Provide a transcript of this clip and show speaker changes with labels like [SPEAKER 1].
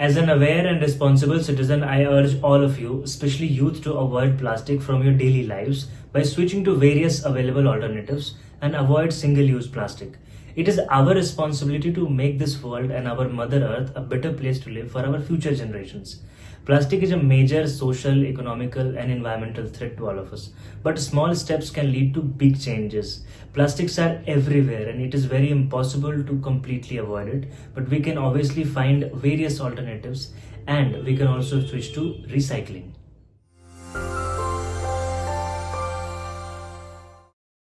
[SPEAKER 1] As an aware and responsible citizen, I urge all of you, especially youth, to avoid plastic from your daily lives by switching to various available alternatives and avoid single use plastic. It is our responsibility to make this world and our Mother Earth a better place to live for our future generations. Plastic is a major social, economical, and environmental threat to all of us. But small steps can lead to big changes. Plastics are everywhere and it is very impossible to completely avoid it. But we can obviously find various alternatives and we can also switch to recycling.